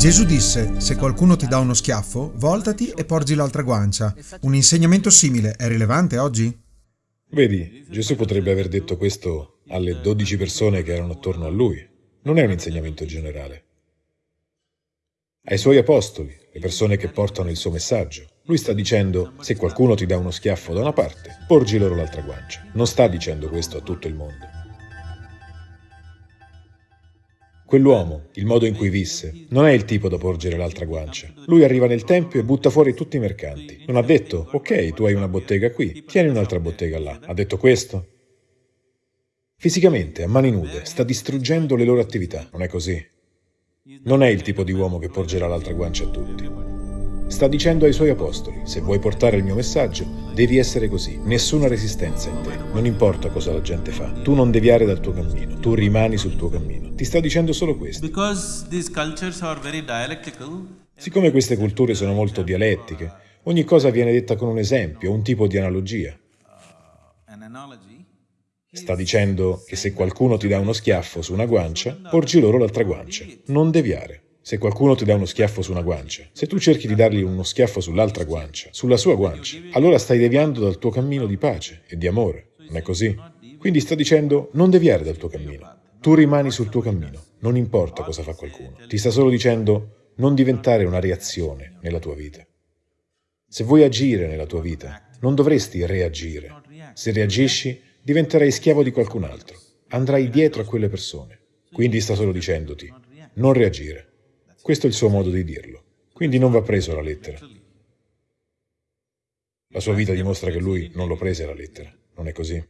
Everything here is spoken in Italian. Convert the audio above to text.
Gesù disse, se qualcuno ti dà uno schiaffo, voltati e porgi l'altra guancia. Un insegnamento simile è rilevante oggi? Vedi, Gesù potrebbe aver detto questo alle dodici persone che erano attorno a lui. Non è un insegnamento generale. Ai suoi apostoli, le persone che portano il suo messaggio. Lui sta dicendo, se qualcuno ti dà uno schiaffo da una parte, porgi loro l'altra guancia. Non sta dicendo questo a tutto il mondo. Quell'uomo, il modo in cui visse, non è il tipo da porgere l'altra guancia. Lui arriva nel tempio e butta fuori tutti i mercanti. Non ha detto, ok, tu hai una bottega qui, tieni un'altra bottega là. Ha detto questo? Fisicamente, a mani nude, sta distruggendo le loro attività, non è così? Non è il tipo di uomo che porgerà l'altra guancia a tutti. Sta dicendo ai suoi apostoli, se vuoi portare il mio messaggio, devi essere così, nessuna resistenza in te, non importa cosa la gente fa, tu non deviare dal tuo cammino, tu rimani sul tuo cammino. Ti sta dicendo solo questo. Siccome queste culture sono molto dialettiche, ogni cosa viene detta con un esempio, un tipo di analogia. Sta dicendo che se qualcuno ti dà uno schiaffo su una guancia, porgi loro l'altra guancia, non deviare. Se qualcuno ti dà uno schiaffo su una guancia, se tu cerchi di dargli uno schiaffo sull'altra guancia, sulla sua guancia, allora stai deviando dal tuo cammino di pace e di amore. Non è così? Quindi sta dicendo non deviare dal tuo cammino. Tu rimani sul tuo cammino, non importa cosa fa qualcuno. Ti sta solo dicendo non diventare una reazione nella tua vita. Se vuoi agire nella tua vita, non dovresti reagire. Se reagisci, diventerai schiavo di qualcun altro. Andrai dietro a quelle persone. Quindi sta solo dicendoti non reagire. Questo è il suo modo di dirlo. Quindi non va preso alla lettera. La sua vita dimostra che lui non lo prese alla lettera. Non è così?